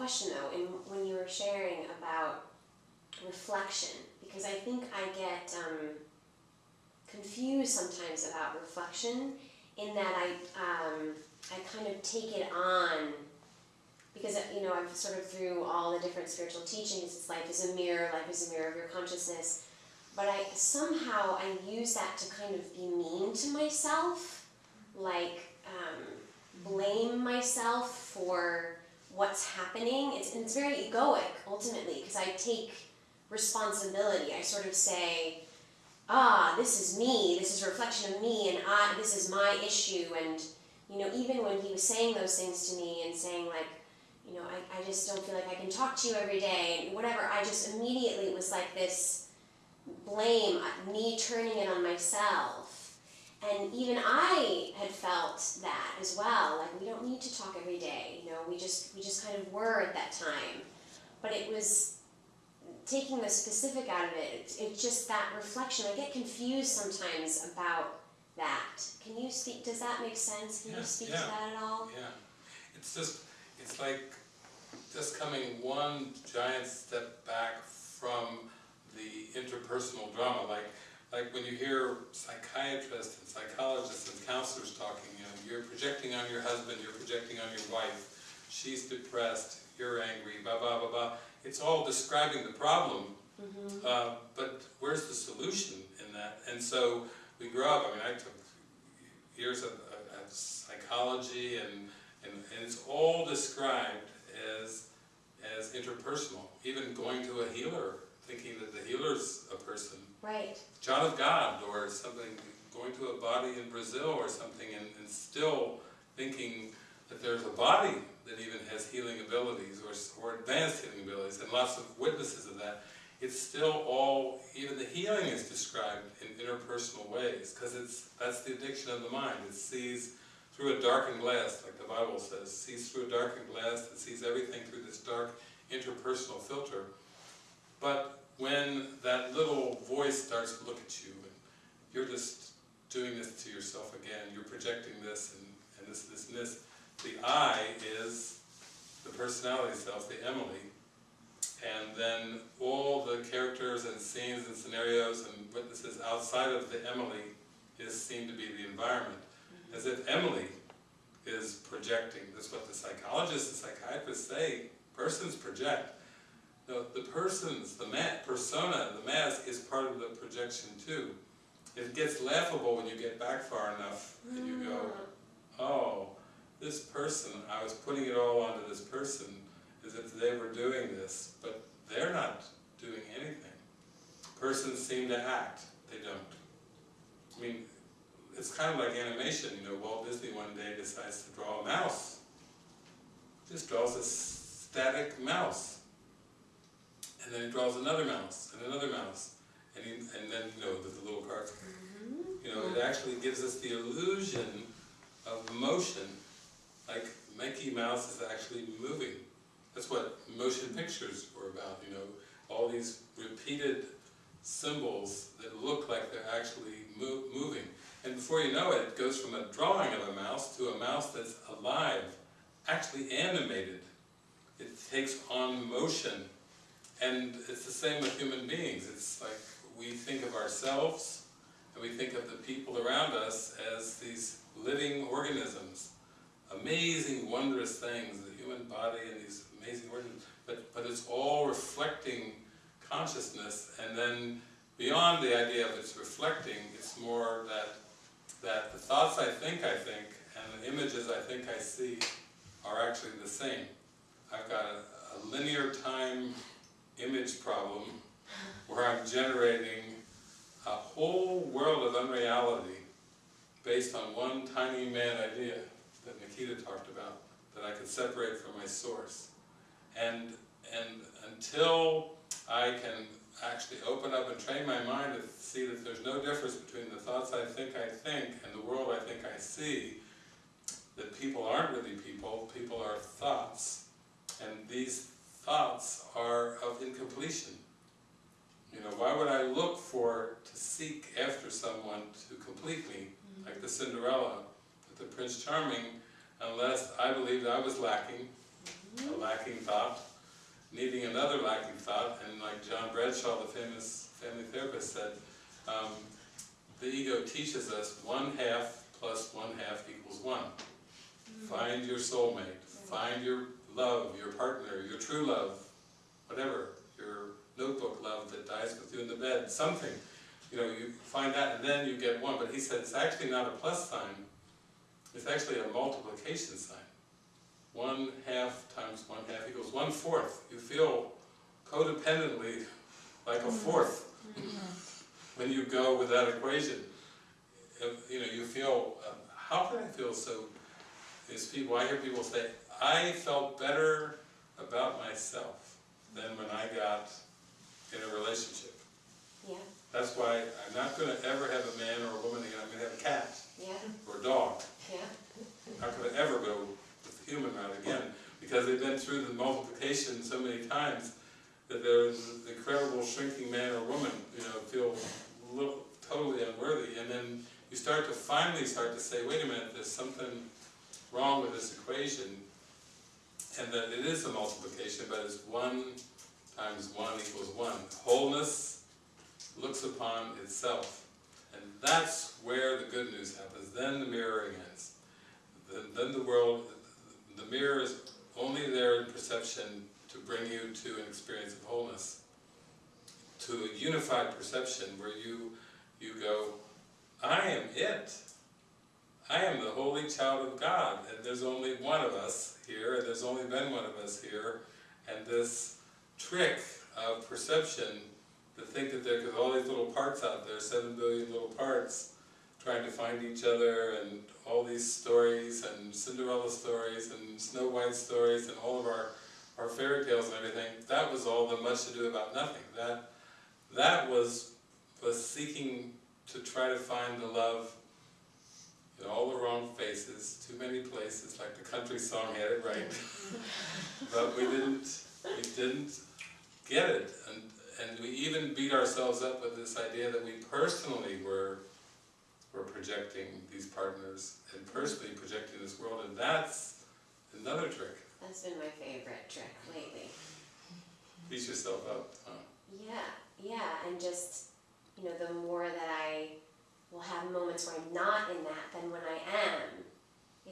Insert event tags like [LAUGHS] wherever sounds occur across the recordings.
question though, in, when you were sharing about reflection, because I think I get um, confused sometimes about reflection in that I, um, I kind of take it on because you know I've sort of through all the different spiritual teachings, it's life is a mirror, life is a mirror of your consciousness. But I somehow I use that to kind of be mean to myself, like um, blame myself for what's happening. It's it's very egoic ultimately because I take responsibility. I sort of say, ah, this is me. This is a reflection of me, and I. This is my issue. And you know, even when he was saying those things to me and saying like you know, I, I just don't feel like I can talk to you every day, and whatever. I just immediately was like this blame, uh, me turning it on myself. And even I had felt that as well. Like we don't need to talk every day, you know. We just we just kind of were at that time, but it was taking the specific out of it. It's, it's just that reflection. I get confused sometimes about that. Can you speak? Does that make sense? Can Yeah, you speak yeah. to that at all? Yeah, it's just, it's like just coming one giant step back from the interpersonal drama, like, like when you hear psychiatrists and psychologists and counselors talking, you know, you're projecting on your husband, you're projecting on your wife, she's depressed, you're angry, blah, blah, blah, blah. It's all describing the problem, Mm-hmm. uh, but where's the solution in that? And so we grow up, I mean, I took years of, of, of psychology and, and, and it's all described as, as interpersonal. Even going to a healer, thinking that the healer's a person. Right. John of God or something, going to a body in Brazil or something and, and still thinking that there's a body that even has healing abilities or, or advanced healing abilities and lots of witnesses of that. It's still all, even the healing is described in interpersonal ways because it's that's the addiction of the mind. It sees through a darkened glass, like the Bible says, sees through a darkened glass that sees everything through this dark interpersonal filter. But when that little voice starts to look at you and you're just doing this to yourself again, you're projecting this and, and this, this, and this, the I is the personality self, the Emily, and then all the characters and scenes and scenarios and witnesses outside of the Emily is seen to be the environment. Mm-hmm. As if Emily is projecting. That's what the psychologists and psychiatrists say. Persons project. No, the persons, the persona, the mask is part of the projection too. It gets laughable when you get back far enough and you go, hmm. oh, this person, I was putting it all onto this person as if they were doing this, but they're not doing anything. Persons seem to act, they don't. I mean, it's kind of like animation, you know, Walt Disney one day decides to draw a mouse. Just draws a static mouse. And then he draws another mouse, and another mouse. And, he, and then, you know, the, the little cards. Mm-hmm. You know, it actually gives us the illusion of motion. Like Mickey Mouse is actually moving. That's what motion pictures were about, you know, all these repeated symbols that look like they're actually mo moving. And before you know it, it goes from a drawing of a mouse to a mouse that's alive, actually animated. It takes on motion. And it's the same with human beings. It's like we think of ourselves and we think of the people around us as these living organisms. Amazing, wondrous things, the human body and these amazing organisms. But, but it's all reflecting consciousness and then beyond the idea of it's reflecting, it's more that that the thoughts I think I think and the images I think I see are actually the same. I've got a, a linear time image problem where I'm generating a whole world of unreality based on one tiny mad idea that Nikita talked about that I could separate from my source. And, and until I can actually open up and train my mind to see that there's no difference between the thoughts I think I think and the world I think I see, that people aren't really people, people are thoughts. And these thoughts of. You know, why would I look for, to seek after someone to complete me, mm-hmm. like the Cinderella, with the Prince Charming, unless I believed I was lacking, a mm-hmm. lacking thought, needing another lacking thought, and like John Bradshaw, the famous family therapist said, um, the ego teaches us one half plus one half equals one. Mm-hmm. Find your soulmate, find your love, your partner, your true love, whatever, your notebook love that dies with you in the bed, something. You know, you find that and then you get one, but he said it's actually not a plus sign, it's actually a multiplication sign. One half times one half equals one fourth. You feel codependently like a fourth when you go with that equation. You know, you feel, uh, how can I feel so, is people, I hear people say, I felt better about myself than when I got in a relationship. Yeah, That's why I'm not gonna ever have a man or a woman again, I'm gonna have a cat yeah, or a dog. yeah. How could I ever go with the human route again? Because they've been through the multiplication so many times that there's an incredible shrinking man or woman, you know, feel little, totally unworthy. And then you start to finally start to say, wait a minute, there's something wrong with this equation. And that it is a multiplication, but it's one times one equals one. Wholeness looks upon itself. And that's where the good news happens. Then the mirroring ends then, then the world, the mirror is only there in perception to bring you to an experience of wholeness, to a unified perception where you, you go, I am it. I am the holy child of God, and there's only one of us here, and there's only been one of us here, and this trick of perception to think that there, because all these little parts out there, seven billion little parts, trying to find each other and all these stories and Cinderella stories and Snow White stories and all of our, our fairy tales and everything, that was all the much to do about nothing. That, that was, was seeking to try to find the love in all the wrong faces, too many places, like the country song had it right. [LAUGHS] but we didn't, we didn't get it. And, and we even beat ourselves up with this idea that we personally were we're projecting these partners and personally projecting this world, and that's another trick. That's been my favorite trick lately. Beat yourself up. Huh? Yeah, yeah, and just, you know, the more that I will have moments where I'm not in that than when I am,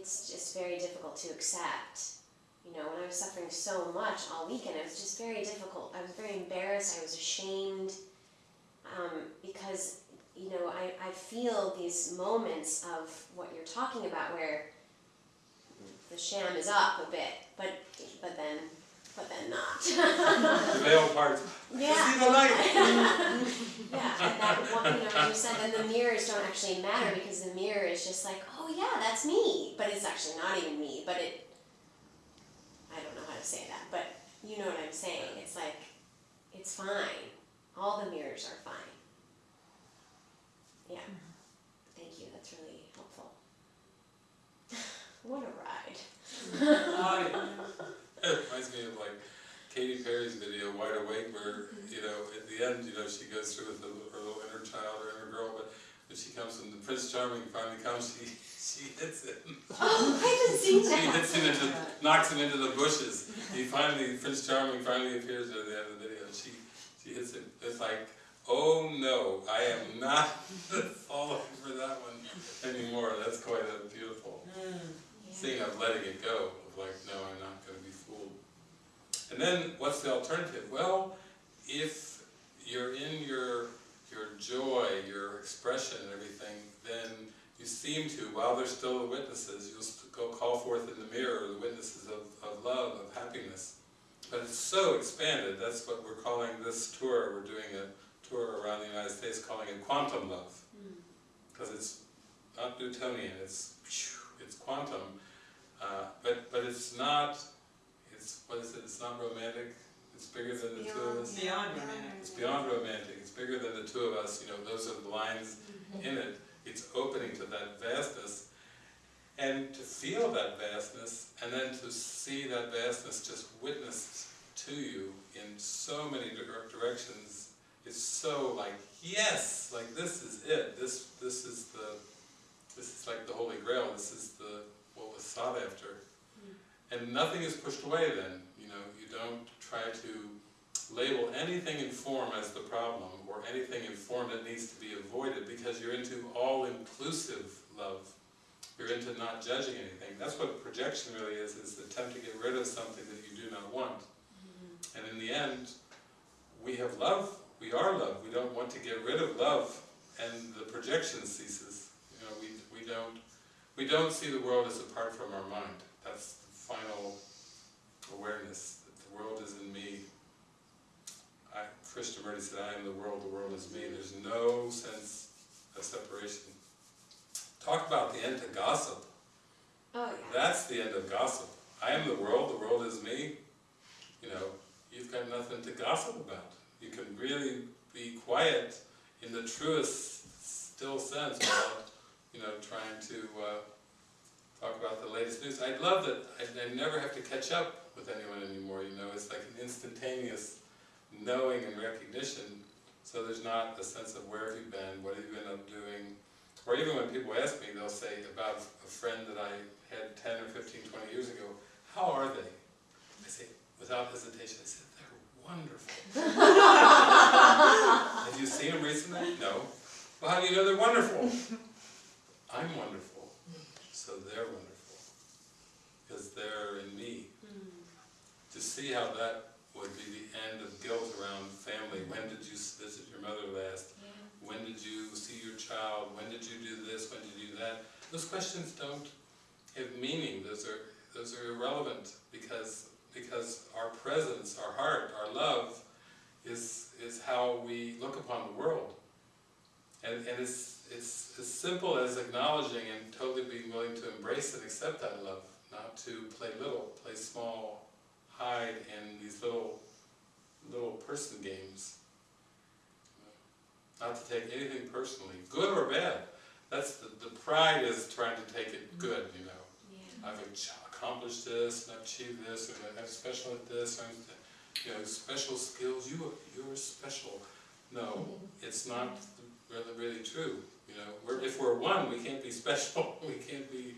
it's just very difficult to accept. You know, when I was suffering so much all weekend, it was just very difficult. I was very embarrassed, I was ashamed, um, because, you know, I, I feel these moments of what you're talking about where the sham is up a bit, but, but then, but then not. [LAUGHS] The veil part. Yeah. See the light. [LAUGHS] Yeah, and that one, you know, you said then the mirrors don't actually matter because the mirror is just like, oh yeah, that's me, but it's actually not even me, but it, I don't know how to say that, but you know what I'm saying, it's like, it's fine, all the mirrors are fine. Yeah, mm-hmm. thank you, that's really helpful. [LAUGHS] What a ride. [LAUGHS] [LAUGHS] It reminds me of like Katy Perry's video, Wide Awake, where, mm-hmm. you know, at the end, you know, she goes through with the, her little inner child or inner girl, but when she comes and the Prince Charming finally comes, she, she hits him. [GASPS] Oh, I haven't [LAUGHS] seen She that. hits him into, [LAUGHS] knocks him into the bushes. He finally, Prince Charming finally appears at the end of the video, she, she hits him. It's like, oh no, I am not [LAUGHS] falling for that one anymore. That's quite a beautiful mm. seeing of letting it go, of like, no, I'm not gonna be fooled. And then, what's the alternative? Well, if you're in your, your joy, your expression and everything, then you seem to, while there's still the witnesses, you'll go call forth in the mirror the witnesses of, of love, of happiness. But it's so expanded, that's what we're calling this tour, we're doing a tour around the United States calling it quantum love. Because it's not Newtonian, it's, it's quantum. Uh, but, but it's not, it's, what is it, it's not romantic, it's bigger than the two of us. Beyond romantic. It's beyond romantic, it's bigger than the two of us, you know, those are the lines mm-hmm. in it. It's opening to that vastness. And to feel that vastness, and then to see that vastness just witnessed to you in so many directions, it's so like, yes, like this is it, this, this is the, this is like the Holy Grail, this is the, what was sought after. Mm. And nothing is pushed away then, you know, you don't try to label anything in form as the problem, or anything in form that needs to be avoided, because you're into all-inclusive love. You're into not judging anything. That's what projection really is, is the attempt to get rid of something that you do not want. Mm-hmm. And in the end, we have love, we are love, we don't want to get rid of love, and the projection ceases. You know, we, we don't, we don't see the world as apart from our mind. That's the final awareness, that the world is in me. I, Krishnamurti said, I am the world, the world is me. There's no sense of separation. Talk about the end to gossip. Oh, yeah. That's the end of gossip. I am the world, the world is me. You know, you've got nothing to gossip about. You can really be quiet in the truest, still sense without, you know, trying to uh, talk about the latest news. I love that I, I never have to catch up with anyone anymore, you know, it's like an instantaneous knowing and recognition, so there's not a sense of where have you been, what have you been up doing, or even when people ask me, they'll say about a friend that I had 10 or 15, 20 years ago, how are they? I say, without hesitation, I said, they're wonderful. [LAUGHS] Have you seen them recently? No. Well, how do you know they're wonderful? I'm wonderful, so they're wonderful, because they're in see how that would be the end of guilt around family. When did you visit your mother last? Yeah. When did you see your child? When did you do this? When did you do that? Those questions don't have meaning. Those are those are irrelevant because because our presence, our heart, our love is is how we look upon the world. And and it's it's as simple as acknowledging and totally being willing to embrace and accept that love, not to play little, play small, hide in these little little person games. Not to take anything personally, good or bad. That's the, the pride is trying to take it mm-hmm. good, you know. Yeah. I've accomplished this, and I've achieved this, and I'm special at this, and, you know, special skills, you are, you're special. No, mm-hmm. it's not really, really true, you know. We're, if we're one, we can't be [LAUGHS] special, we can't be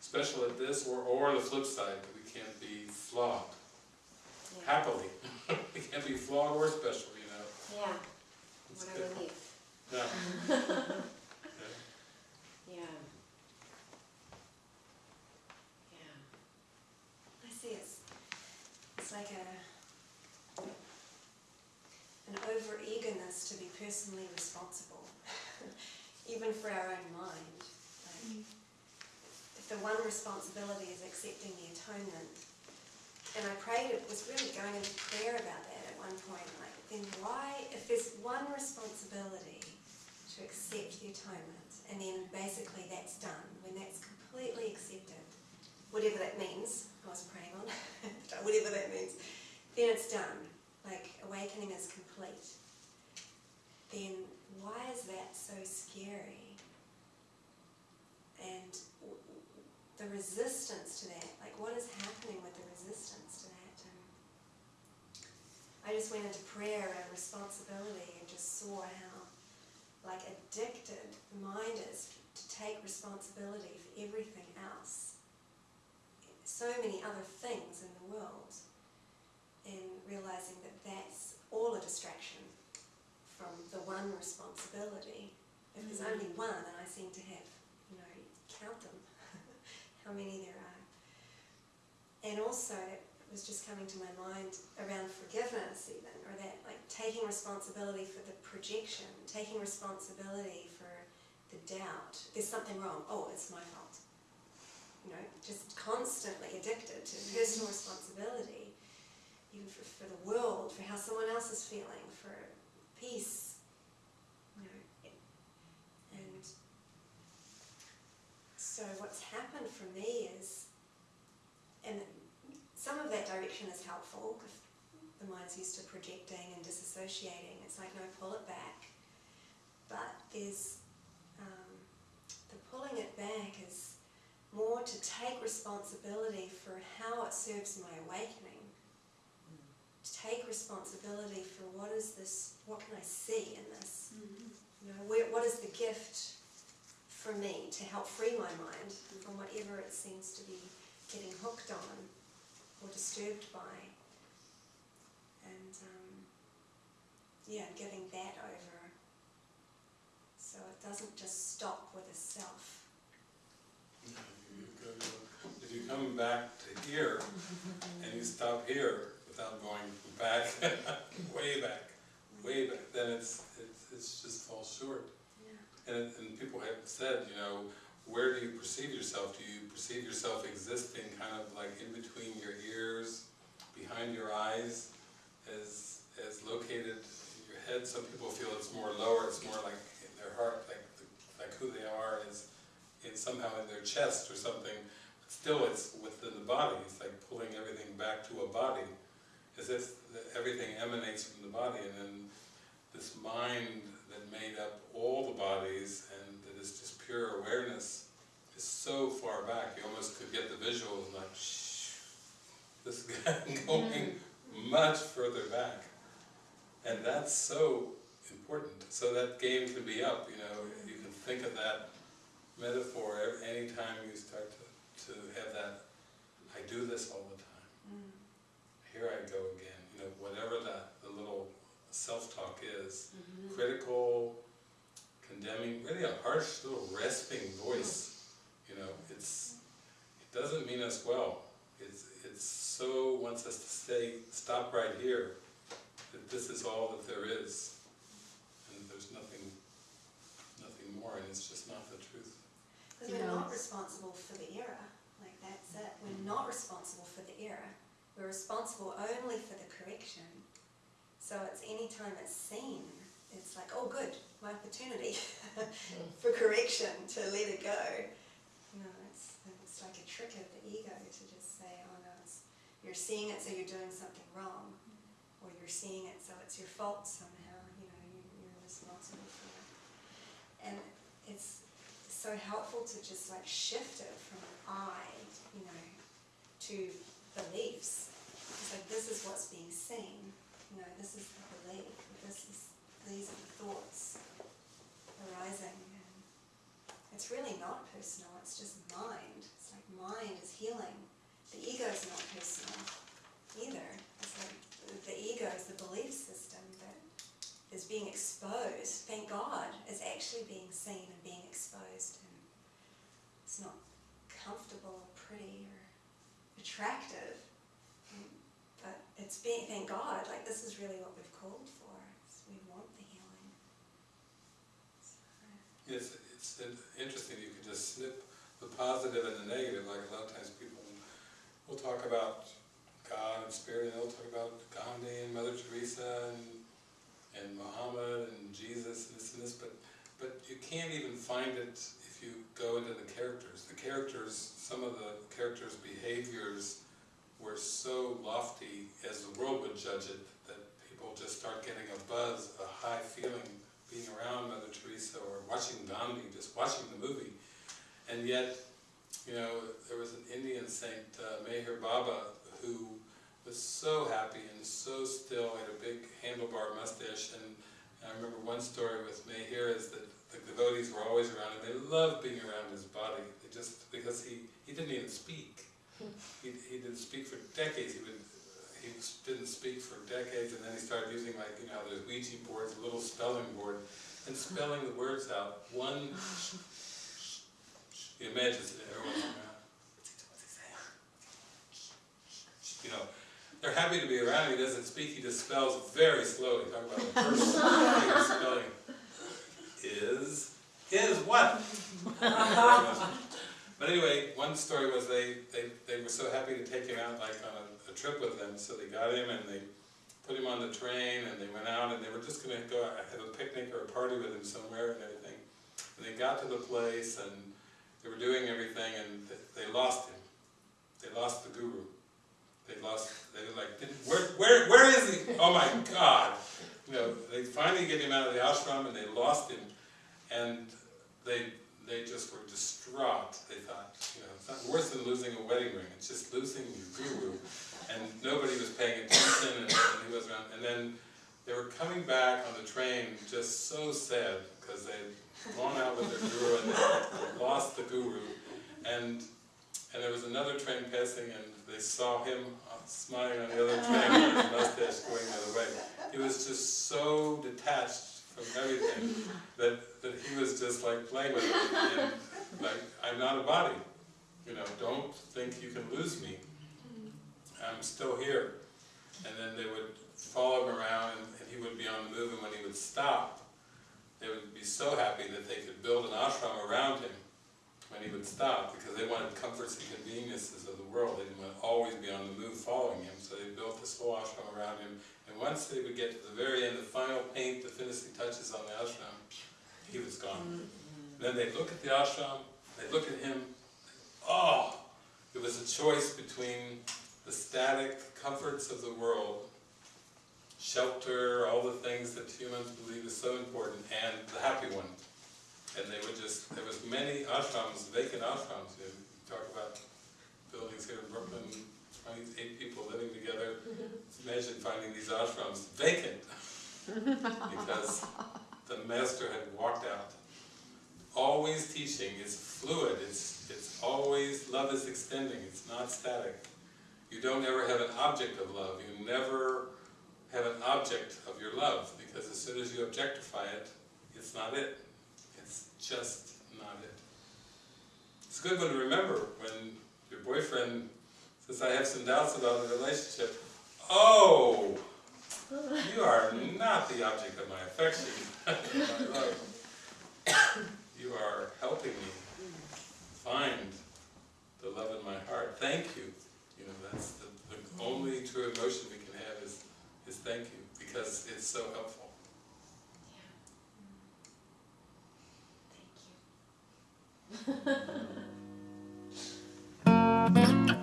special at this, or, or the flip side, we can't be flawed, Yeah. happily. [LAUGHS] it can't be flawed or special, you know. Yeah. It's What a good. relief. Yeah. Yeah. Yeah. I see it's, it's like a, an over eagerness to be personally responsible, [LAUGHS] even for our own mind. Like, mm. if the one responsibility is accepting the atonement, and I prayed, it was really going into prayer about that at one point, like, then why, if there's one responsibility to accept the atonement, and then basically that's done, when that's completely accepted, whatever that means, I was praying on, [LAUGHS] whatever that means, then it's done. Like awakening is complete. Then why is that so scary? And the resistance to that, like what is happening with the resistance I just went into prayer and responsibility and just saw how like addicted the mind is to take responsibility for everything else so many other things in the world and realizing that that's all a distraction from the one responsibility. If there's mm-hmm. only one, and I seem to have, you know, count them, [LAUGHS] how many there are. And also, was just coming to my mind around forgiveness, even, or that like taking responsibility for the projection, taking responsibility for the doubt. There's something wrong. Oh, it's my fault you know, just constantly addicted to personal responsibility, even for, for the world, for how someone else is feeling, for peace, you know. And so what's happened for me is, some of that direction is helpful the mind's used to projecting and disassociating. It's like, no, pull it back. But there's, um, the pulling it back is more to take responsibility for how it serves my awakening. To take responsibility for what is this, what can I see in this? You know, where, what is the gift for me to help free my mind from whatever it seems to be getting hooked on? Or disturbed by. And um, yeah, giving that over. So it doesn't just stop with a self. No, you go- If you come back to here and you stop here without going back, [LAUGHS] way back, way back, then it's, it's, it's just falls short. Yeah. And, and people have said, you know, where do you perceive yourself? Do you perceive yourself existing kind of like in between your ears, behind your eyes, as, as located in your head? Some people feel it's more lower, it's more like in their heart, like, the- like who they are is in somehow in their chest or something. But still, it's within the body. It's like pulling everything back to a body, as if everything emanates from the body, and then this mind that made up all the bodies and that is just pure awareness is so far back. You almost could get the visuals like, shh, this [LAUGHS] guy going much further back. And that's so important. So that game can be up, you know, you can think of that metaphor any time you start to, to have that, I do this all the time. Mm. Here I go again, you know, whatever that, the little self-talk is, Mm-hmm. critical, condemning, really a harsh little rasping voice, you know, it's, it doesn't mean us well. It's, it's so wants us to stay, stop right here, that this is all that there is. And there's nothing, nothing more, and it's just not the truth. Because we're not responsible for the error, like that's it. We're not responsible for the error. We're responsible only for the correction. So it's any time it's seen, it's like, oh good, my opportunity [LAUGHS] for correction to let it go. Know, it's, it's like a trick of the ego to just say, oh no, it's, you're seeing it so you're doing something wrong. Or you're seeing it so it's your fault somehow, you know, you, you're responsible for it. And it's so helpful to just like shift it from I, you know, to beliefs. It's like this is what's being seen, you know, this is the belief, this is these are the thoughts arising and it's really not personal, it's just mind. It's like mind is healing. The ego is not personal either. It's like the- ego is the belief system that is being exposed, thank God, is actually being seen and being exposed. And it's not comfortable or pretty or attractive, but it's being, thank God, like this is really what we've called for. We want the healing. So, It's, it's interesting, you just snip the positive and the negative, like a lot of times people will talk about God and spirit, and they'll talk about Gandhi and Mother Teresa and, and Muhammad and Jesus and this and this, but, but you can't even find it if you go into the characters. The characters, some of the characters' behaviors were so lofty as the world would judge it, that people just start getting a buzz, a high feeling being around Mother Teresa or watching Gandhi, just watching the movie. And yet, you know, there was an Indian saint, uh, Meher Baba, who was so happy and so still, had a big handlebar mustache, and I remember one story with Meher is that the devotees were always around him, they loved being around his body, they just, because he, he didn't even speak. He, he didn't speak for decades, he would, he didn't speak for decades, and then he started using like, you know, those Ouija boards, a little spelling board, and spelling the words out, one, he imagines it, everyone's around. What's he saying? You know, they're happy to be around, he doesn't speak, he just spells very slowly, talk about the first [LAUGHS] thing he's spelling. Is, is what? But anyway, one story was they, they, they were so happy to take him out like on a, a trip with them, so they got him and they put him on the train and they went out and they were just gonna go out, have a picnic or a party with him somewhere and everything. And they got to the place and they were doing everything and they lost him. They lost the guru. They lost, they were like, where, where, where is he? Oh my God! You know, they finally get him out of the ashram and they lost him. And they, they just were distraught. They thought, you know, it's not worse than losing a wedding ring. It's just losing your guru. And nobody was paying attention and, and he was around. And then they were coming back on the train just so sad because they'd gone out with their guru and they lost the guru. And, and there was another train passing and they saw him uh, smiling on the other train, with his mustache going the other way. He was just so detached from everything that, that he was just like playing with it. Like, I'm not a body, you know, don't think you can lose me. I'm still here. And then they would follow him around and, and he would be on the move and when he would stop, they would be so happy that they could build an ashram around him when he would stop because they wanted comforts and conveniences of the world. They didn't want to always be on the move following him, so they built this whole ashram around him. And once they would get to the very end, the final paint, the finishing touches on the ashram, he was gone. Then they'd look at the ashram, they'd look at him, oh, it was a choice between the static comforts of the world, shelter, all the things that humans believe is so important, and the happy one. And they would just, there was many ashrams, vacant ashrams, you talk about buildings here in Brooklyn, twenty-eight people living together. Imagine finding these ashrams vacant, [LAUGHS] because the master had walked out. Always teaching is fluid, it's, it's always, love is extending, it's not static. You don't ever have an object of love, you never have an object of your love, because as soon as you objectify it, it's not it. It's just not it. It's a good one to remember when your boyfriend says, I have some doubts about the relationship. Oh! You are not the object of my affection, my [LAUGHS] love. You are helping me find the love in my heart. Thank you. You know, that's the, the only true emotion we Thank you, because it's so helpful. Yeah. Mm. Thank you. [LAUGHS]